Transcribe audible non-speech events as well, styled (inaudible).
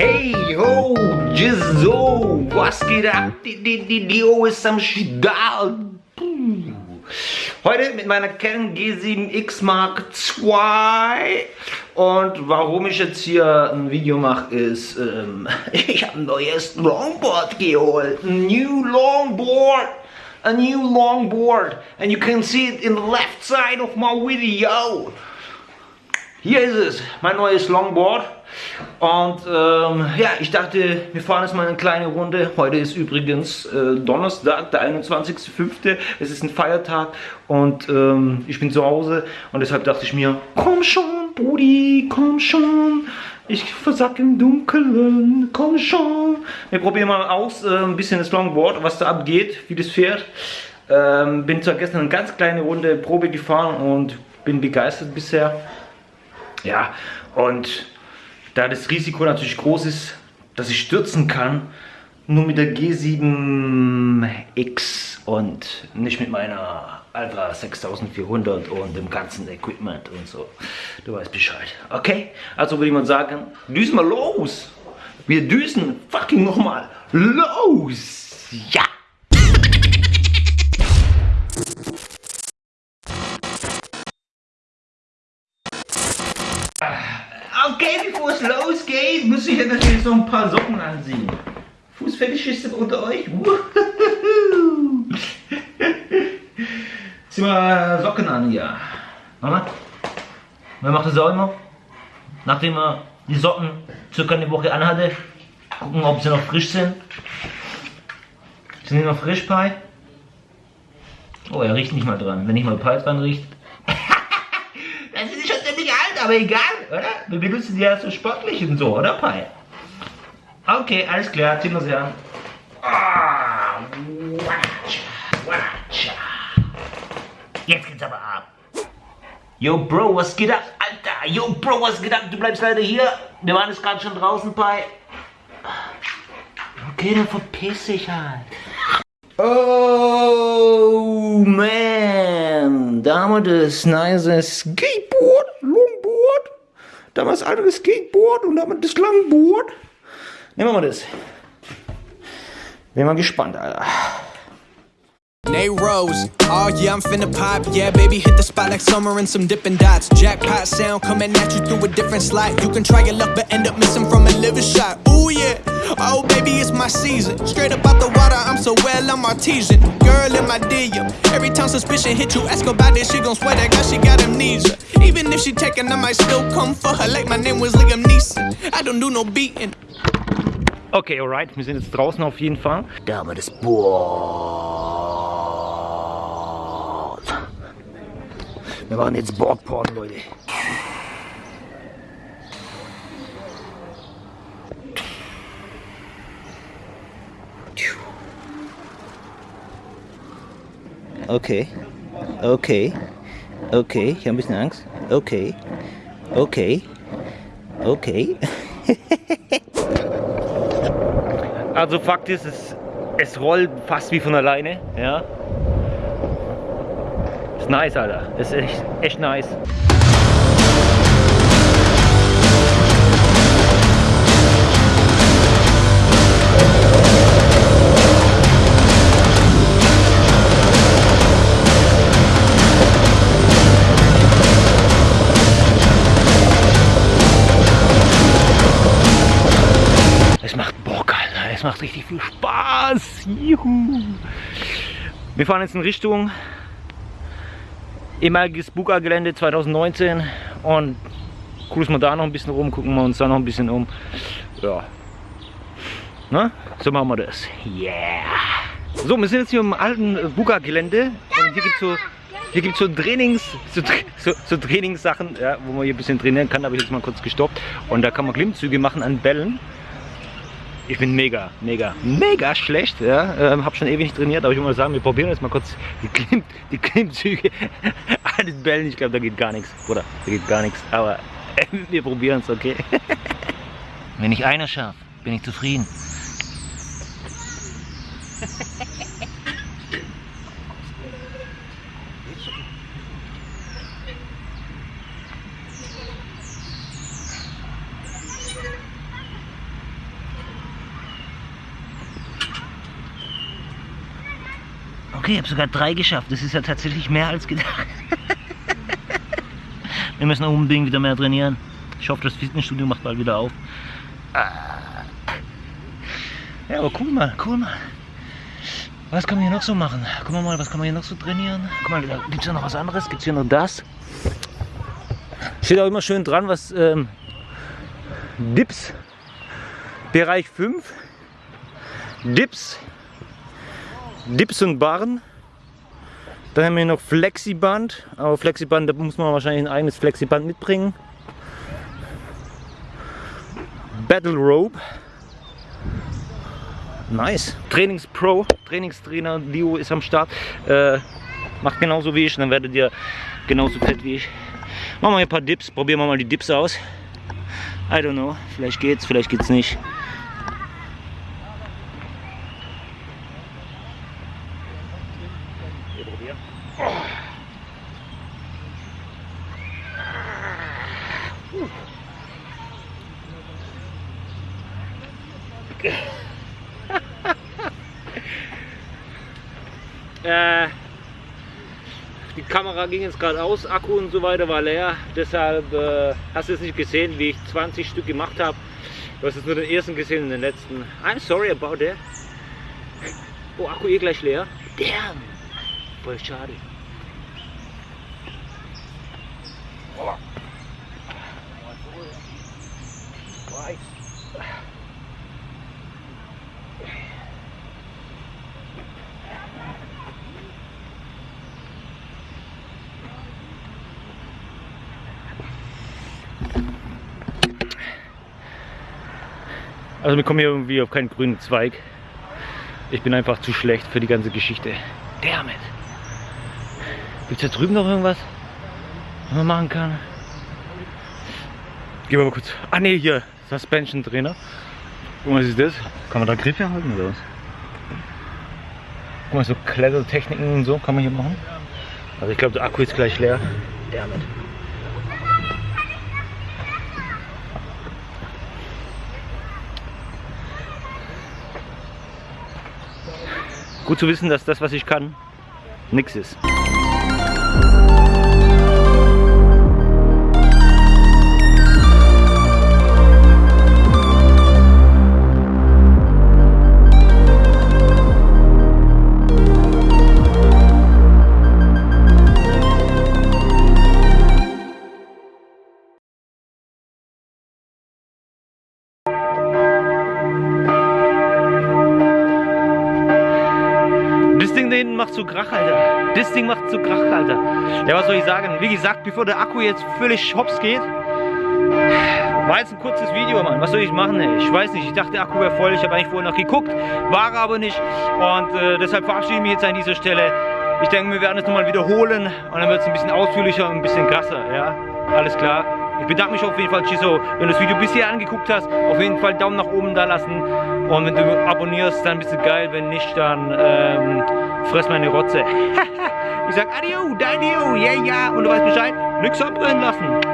Hey, ho, so, was geht ab? Die, die, die Dio ist am Start. Heute mit meiner Canon G7X Mark II und warum ich jetzt hier ein Video mache ist, ähm, (laughs) ich habe ein neues Longboard geholt, ein new Longboard, a new Longboard and you can see it in the left side of my video. Hier ist es, mein neues Longboard. Und ähm, ja, ich dachte, wir fahren jetzt mal eine kleine Runde. Heute ist übrigens äh, Donnerstag, der 21.05. Es ist ein Feiertag und ähm, ich bin zu Hause. Und deshalb dachte ich mir, komm schon, Brudi, komm schon. Ich versack im Dunkeln, komm schon. Wir probieren mal aus, äh, ein bisschen das Longboard, was da abgeht, wie das fährt. Ähm, bin zwar gestern eine ganz kleine Runde Probe gefahren und bin begeistert bisher. Ja, und da das Risiko natürlich groß ist, dass ich stürzen kann, nur mit der G7X und nicht mit meiner Alpha 6400 und dem ganzen Equipment und so. Du weißt Bescheid. Okay? Also würde ich mal sagen, düsen wir los! Wir düsen fucking nochmal los! Ja! Okay, bevor es losgeht, muss ich ja natürlich so ein paar Socken anziehen. Fußfetischisten unter euch? Zieh mal Socken an hier. Mama? Wer macht das auch immer? Nachdem er die Socken circa eine Woche anhatte, gucken, ob sie noch frisch sind. Sind die noch frisch, Pi? Oh, er riecht nicht mal dran. Wenn nicht mal Pi dran riecht, (laughs) aber egal? Wir benutzen die ja so sportlich und so, oder Pai? Okay, alles klar, ziehen wir sie an. Ah, Jetzt geht's aber ab. Yo, Bro, was geht ab? Alter, yo, Bro, was geht ab? Du bleibst leider hier. Wir waren jetzt gerade schon draußen, Pai. Okay, dann verpiss dich halt. Oh, man. Da haben wir das nice Skateboard. Damals anderes Skateboard und damit das Langboard. Nehmen wir mal das. Bin mal gespannt, Alter. Nate Rose, oh yeah, I'm finna pop, yeah, baby, hit the spot like summer and some dipping dots. Jackpot sound coming at you through a different slot. You can try your luck, but end up missing from a liver shot. Ooh yeah, oh baby, it's my season. Straight up out the water, I'm so well, I'm artesian. Girl in my DM, every time suspicion hit you, ask about this, she gon' swear that guy, she got amnesia. Even if she taken, I might still come for her, like my name was Liam Neeson. I don't do no beating. Okay, alright, wir sind jetzt draußen auf jeden Fall. Da haben wir das Boah. Wir machen jetzt Boardporn, Leute. Okay. Okay. Okay, ich habe ein bisschen Angst. Okay. Okay. Okay. also Fakt ist, es, es rollt fast wie von alleine. Ja nice, Alter. Das ist echt, echt nice. Es macht Bock, Alter. Es macht richtig viel Spaß. Juhu. Wir fahren jetzt in Richtung ehemaliges Buga-Gelände 2019 und cruisen wir da noch ein bisschen rum, gucken wir uns da noch ein bisschen um. Ja. Na, so machen wir das. Yeah! So, wir sind jetzt hier im alten Buga-Gelände und hier gibt es so, hier gibt's so Trainings, so, so, so Trainingssachen, ja, wo man hier ein bisschen trainieren kann, da habe ich jetzt mal kurz gestoppt. Und da kann man Klimmzüge machen an Bällen. Ich bin mega, mega, mega schlecht. Ja? Ähm, habe schon ewig nicht trainiert, aber ich würde mal sagen, wir probieren jetzt mal kurz die, Klimm, die Klimmzüge (laughs) an den Bällen. Ich glaube, da geht gar nichts, oder? Da geht gar nichts. Aber äh, (laughs) wir probieren es, okay? Wenn ich einer schaffe, bin ich zufrieden. Okay, ich habe sogar drei geschafft. Das ist ja tatsächlich mehr als gedacht. Wir müssen unbedingt wieder mehr trainieren. Ich hoffe, das Fitnessstudio macht bald wieder auf. Ja, aber cool mal, cool mal. Was kann man hier noch so machen? Guck mal, was kann man hier noch so trainieren? Guck mal, gibt es ja noch was anderes? Gibt es hier noch das? Steht auch immer schön dran, was ähm, Dips, Bereich 5, Dips, Dips und Barren. Dann haben wir noch Flexiband, aber Flexiband, da muss man wahrscheinlich ein eigenes Flexiband mitbringen. Battle Rope. Nice. Trainingspro, Trainingstrainer Leo ist am Start. Äh, macht genauso wie ich, dann werdet ihr genauso fett wie ich. Machen wir ein paar Dips, probieren wir mal die Dips aus. I don't know, vielleicht geht's, vielleicht geht's nicht. (laughs) Äh, die Kamera ging jetzt gerade aus, Akku und so weiter war leer. Deshalb äh, hast du es nicht gesehen, wie ich 20 Stück gemacht habe. Du hast jetzt nur den ersten gesehen und den letzten. I'm sorry about that. Oh, Akku eh gleich leer. Damn. Voll schade. Oh. Also wir kommen hier irgendwie auf keinen grünen Zweig. Ich bin einfach zu schlecht für die ganze Geschichte. Damit. Gibt es da drüben noch irgendwas, was man machen kann? Gehen wir mal kurz. Ah ne, hier. Suspension Trainer. Guck mal, was ist das? Kann man da Griffe halten oder was? Guck mal, so Klettertechniken und so kann man hier machen. Also ich glaube, der Akku ist gleich leer. Damit. Gut zu wissen, dass das, was ich kann, nichts ist. So Krach, Alter. Das Ding macht so Krach, Alter. Ja, was soll ich sagen? Wie gesagt, bevor der Akku jetzt völlig hops geht, war jetzt ein kurzes Video, Mann. Was soll ich machen, ey? Ich weiß nicht. Ich dachte, der Akku wäre voll. Ich habe eigentlich vorher noch geguckt, war aber nicht. Und äh, deshalb verabschiede ich mich jetzt an dieser Stelle. Ich denke, wir werden es nochmal wiederholen und dann wird es ein bisschen ausführlicher und ein bisschen krasser, ja? Alles klar. Ich bedanke mich auf jeden Fall, Chiso, wenn du das Video bisher angeguckt hast. Auf jeden Fall Daumen nach oben da lassen. Und wenn du abonnierst, dann bist du geil. Wenn nicht, dann ähm, fress meine Rotze. (laughs) ich sag Adio, Dadio, yeah, ja. Und du weißt Bescheid, nix abbrennen lassen.